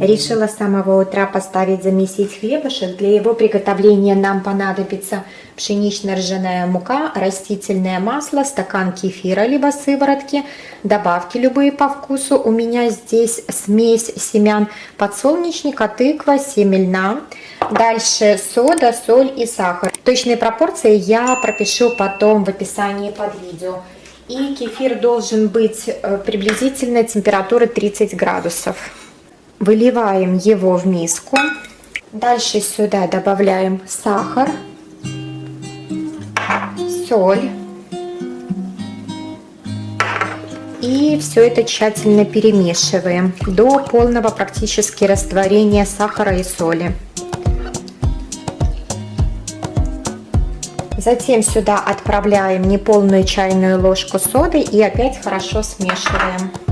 Решила с самого утра поставить замесить хлебушек. Для его приготовления нам понадобится пшенично-ржаная мука, растительное масло, стакан кефира либо сыворотки, добавки любые по вкусу. У меня здесь смесь семян подсолнечника, тыква, семя льна. Дальше сода, соль и сахар. Точные пропорции я пропишу потом в описании под видео. И кефир должен быть э, приблизительно температуры 30 градусов. Выливаем его в миску. Дальше сюда добавляем сахар, соль. И все это тщательно перемешиваем до полного практически растворения сахара и соли. Затем сюда отправляем неполную чайную ложку соды и опять хорошо смешиваем.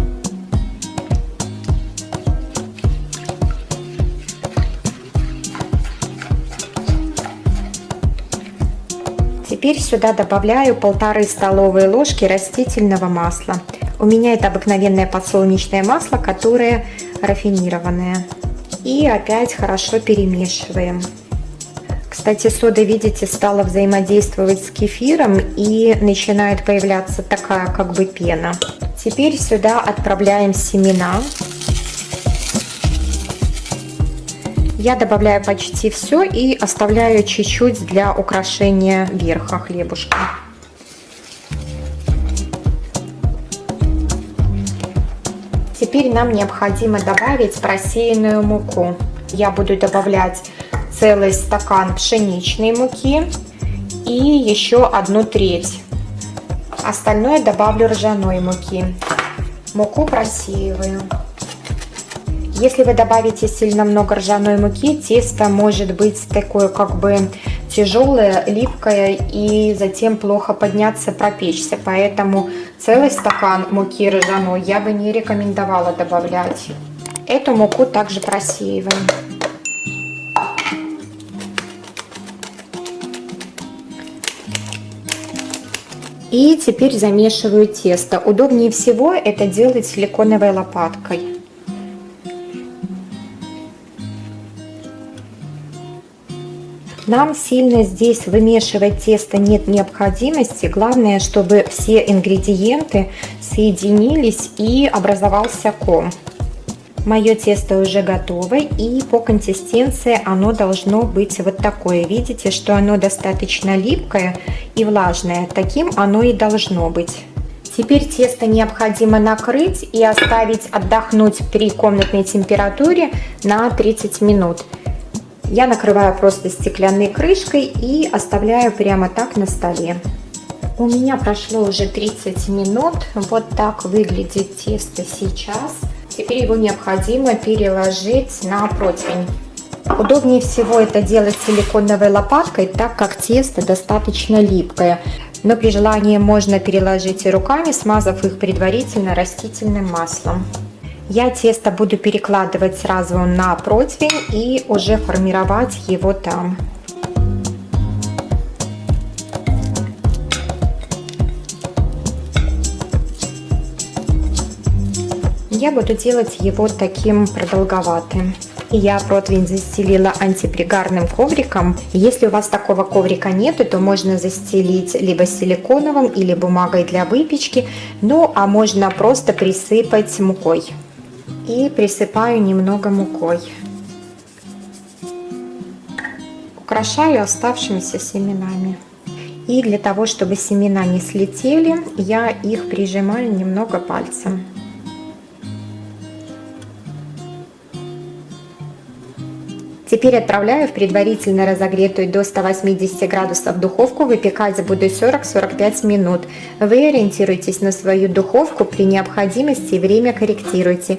Теперь сюда добавляю полторы столовые ложки растительного масла. У меня это обыкновенное подсолнечное масло, которое рафинированное. И опять хорошо перемешиваем. Кстати, сода, видите, стала взаимодействовать с кефиром и начинает появляться такая как бы пена. Теперь сюда отправляем семена. Я добавляю почти все и оставляю чуть-чуть для украшения верха хлебушка. Теперь нам необходимо добавить просеянную муку. Я буду добавлять целый стакан пшеничной муки и еще одну треть. Остальное добавлю ржаной муки. Муку просеиваю. Если вы добавите сильно много ржаной муки, тесто может быть такое как бы тяжелое, липкое и затем плохо подняться, пропечься. Поэтому целый стакан муки ржаной я бы не рекомендовала добавлять. Эту муку также просеиваем. И теперь замешиваю тесто. Удобнее всего это делать силиконовой лопаткой. Нам сильно здесь вымешивать тесто нет необходимости. Главное, чтобы все ингредиенты соединились и образовался ком. Мое тесто уже готово и по консистенции оно должно быть вот такое. Видите, что оно достаточно липкое и влажное. Таким оно и должно быть. Теперь тесто необходимо накрыть и оставить отдохнуть при комнатной температуре на 30 минут. Я накрываю просто стеклянной крышкой и оставляю прямо так на столе. У меня прошло уже 30 минут. Вот так выглядит тесто сейчас. Теперь его необходимо переложить на противень. Удобнее всего это делать силиконовой лопаткой, так как тесто достаточно липкое. Но при желании можно переложить и руками, смазав их предварительно растительным маслом. Я тесто буду перекладывать сразу на противень и уже формировать его там. Я буду делать его таким продолговатым. Я противень застелила антипригарным ковриком. Если у вас такого коврика нету, то можно застелить либо силиконовым или бумагой для выпечки. Ну, а можно просто присыпать мукой и присыпаю немного мукой. Украшаю оставшимися семенами. И для того, чтобы семена не слетели, я их прижимаю немного пальцем. Теперь отправляю в предварительно разогретую до 180 градусов духовку. Выпекать буду 40-45 минут. Вы ориентируйтесь на свою духовку. При необходимости время корректируйте.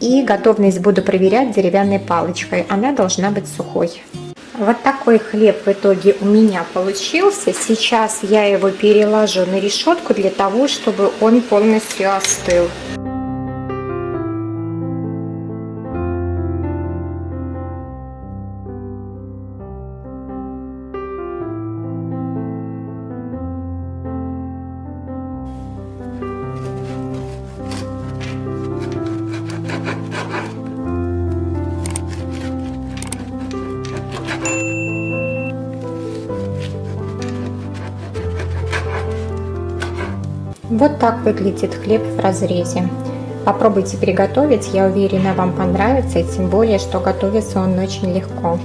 И готовность буду проверять деревянной палочкой. Она должна быть сухой. Вот такой хлеб в итоге у меня получился. Сейчас я его переложу на решетку для того, чтобы он полностью остыл. Вот так выглядит хлеб в разрезе. Попробуйте приготовить, я уверена, вам понравится, и тем более, что готовится он очень легко.